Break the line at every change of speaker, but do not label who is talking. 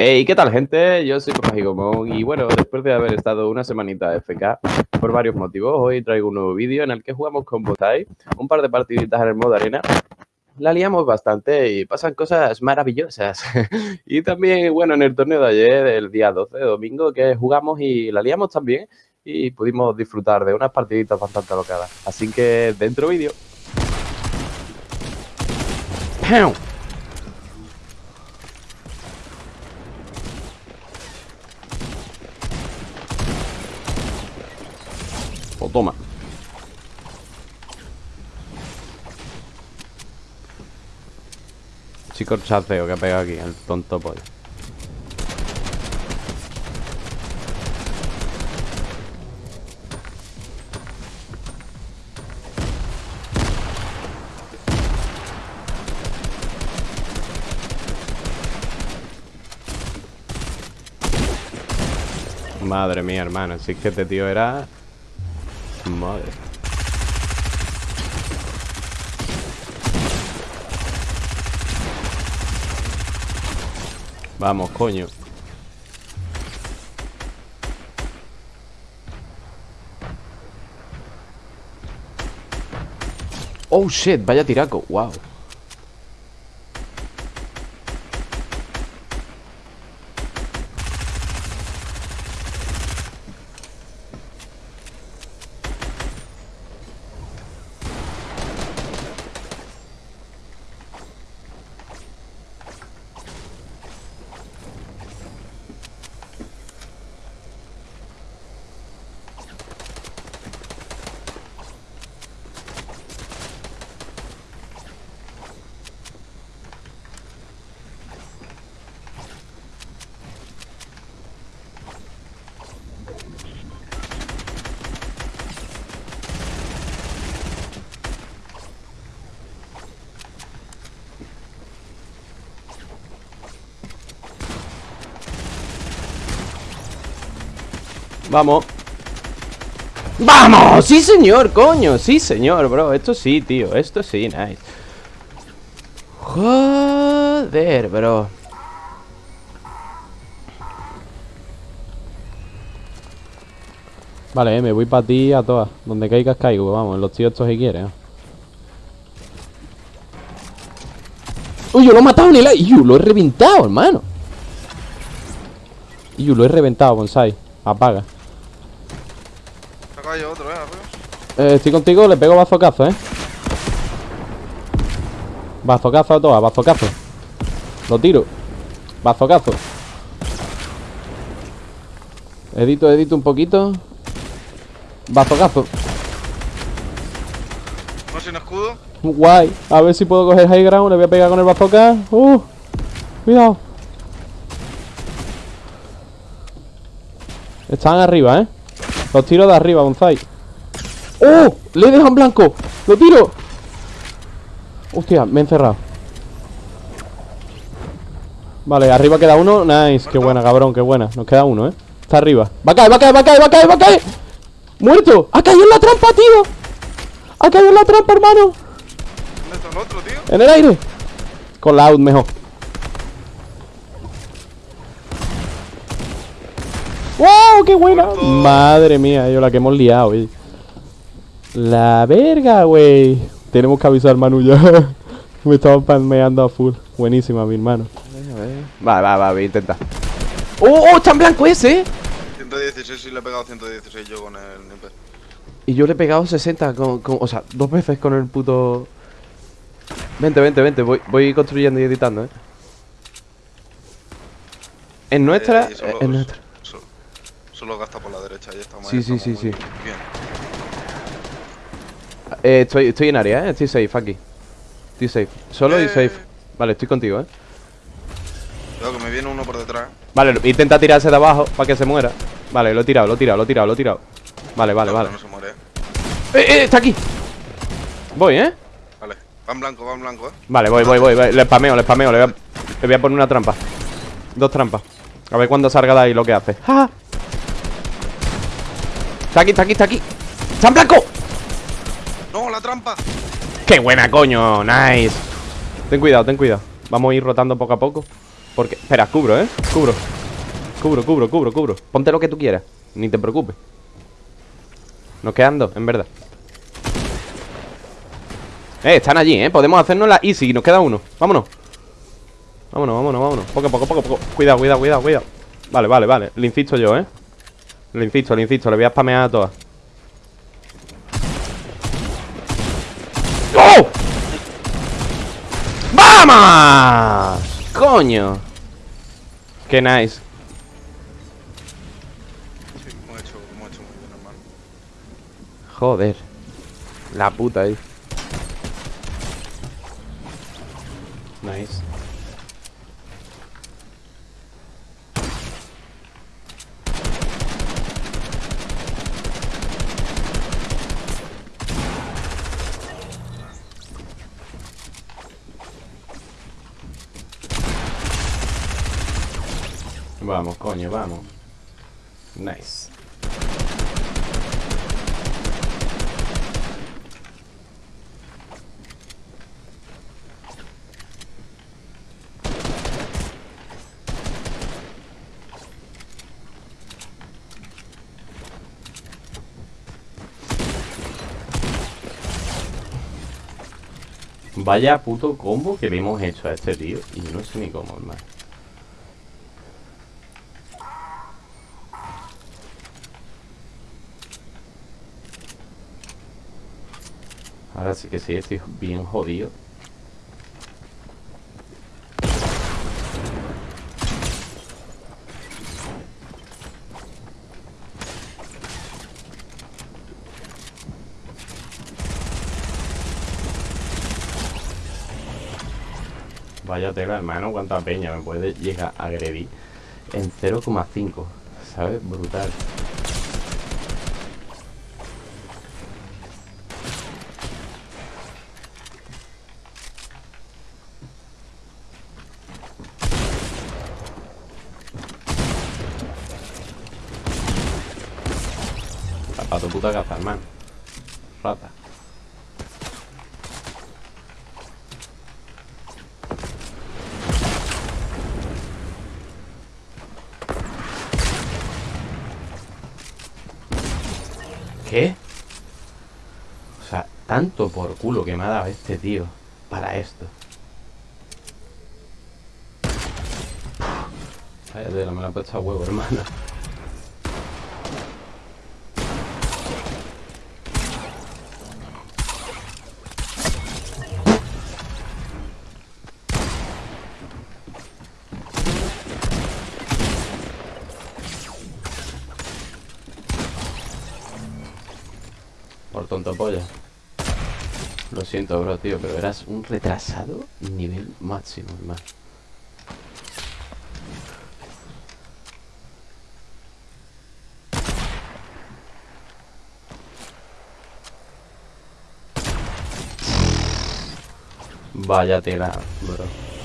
Hey, ¿qué tal, gente? Yo soy Papá y bueno, después de haber estado una semanita FK por varios motivos, hoy traigo un nuevo vídeo en el que jugamos con Botai, un par de partiditas en el modo arena. La liamos bastante y pasan cosas maravillosas. y también, bueno, en el torneo de ayer, el día 12 de domingo, que jugamos y la liamos también y pudimos disfrutar de unas partiditas bastante alocadas. Así que, dentro vídeo. Toma. Chico chaceo que ha pegado aquí, el tonto pollo. Madre mía, hermano, si es que este tío era... Vamos, coño. Oh shit, vaya tiraco, wow. Vamos. ¡Vamos! ¡Sí, señor, coño! Sí, señor, bro. Esto sí, tío. Esto sí, nice. Joder, bro. Vale, eh, me voy para ti a todas Donde caigas caigo, vamos. Los tíos estos si quieren ¿eh? Uy, yo lo he matado en el aire. Yo lo he reventado, hermano. Yo lo he reventado, bonsai. Apaga
otro, eh,
Eh, estoy contigo, le pego bazocazo, eh. Bazocazo a todas, bazocazo. Lo tiro. Bazocazo. Edito, edito un poquito. Bazocazo.
No sin escudo.
Guay. A ver si puedo coger high ground. Le voy a pegar con el bazooka. Uh. Cuidado. Están arriba, eh. Los tiro de arriba, Bonsai ¡Oh! Le dejan blanco ¡Lo tiro! Hostia, me he encerrado Vale, arriba queda uno Nice, qué buena, cabrón, qué buena Nos queda uno, eh Está arriba Va a caer, va a caer, va a caer, va a caer, va a caer ¡Muerto! ¡Ha caído en la trampa, tío! ¡Ha caído en la trampa, hermano!
¿Dónde está el otro, tío?
En el aire Con la out mejor ¡Wow! ¡Qué buena! Madre mía, yo la que hemos liado, güey. La verga, güey. Tenemos que avisar Manu ya. Me estaba palmeando a full. Buenísima, mi hermano. Va, va, va, voy a intentar. ¡Oh, oh! ¡Está en blanco ese!
116 y le he pegado 116 yo con el Nimper.
Y yo le he pegado 60 con, con, O sea, dos veces con el puto... Vente, vente, vente. Voy, voy construyendo y editando, eh. En nuestra...
Eh,
eh, en nuestra.
Solo gasta por la derecha y estamos
Sí, sí, sí, sí.
Bien.
Eh, estoy, estoy en área, ¿eh? Estoy safe aquí. Estoy safe. Solo y
Eh.
safe. Vale, estoy contigo, ¿eh?
Cuidado que me viene uno por detrás.
Vale, lo- intenta tirarse de abajo para que se muera. Vale, lo he tirado, lo he tirado, lo he tirado, lo he tirado. Vale, vale, vale.
que No se muere.
¡Eh, eh! Está aquí. Voy, ¿eh?
Vale. Va en blanco, va en blanco, eh.
Vale, voy, voy, voy. voy. Le spameo, le spameo. Le voy, a, le voy a poner una trampa. Dos trampas. A ver cuando salga de ahí lo que hace. ¡Ja! Está aquí, está aquí, está aquí. ¡Está en blanco!
¡No, la trampa!
¡Qué buena, coño! ¡Nice! Ten cuidado, ten cuidado. Vamos a ir rotando poco a poco. Porque... Espera, cubro, ¿eh? Cubro Cubro, cubro, cubro, cubro Ponte lo que tú quieras Ni te preocupes Nos quedan dos, en verdad Eh, están allí, ¿eh? Podemos hacernos la easy Nos queda uno Vámonos Vámonos, vámonos, vámonos Poco, poco, poco, poco Cuidado, cuidado, cuidado, cuidado Vale, vale, vale Le insisto yo, ¿eh? Le insisto, le insisto Le voy a spamear a todas ¡Oh! ¡Vamos! ¡Coño! Qué nice
Sí, hemos hecho, hemos hecho muy bien, hermano.
Joder La puta ahí Nice Vamos, coño, vamos. Nice. Vaya puto combo que le hemos hecho a este tío Y no sé ni cómo, hermano Ahora sí que sí, estoy bien jodido Vaya tela, hermano, cuánta peña me puede llegar a agredir en 0,5, ¿sabes? Brutal. Para tu puta casa, hermano. Rata. ¿Qué? O sea, tanto por culo que me ha dado este tío para esto. Tela, me la ha puesto a huevo, hermano. Lo siento, bro, tío, pero eras un retrasado nivel máximo, hermano. Vaya tela, bro.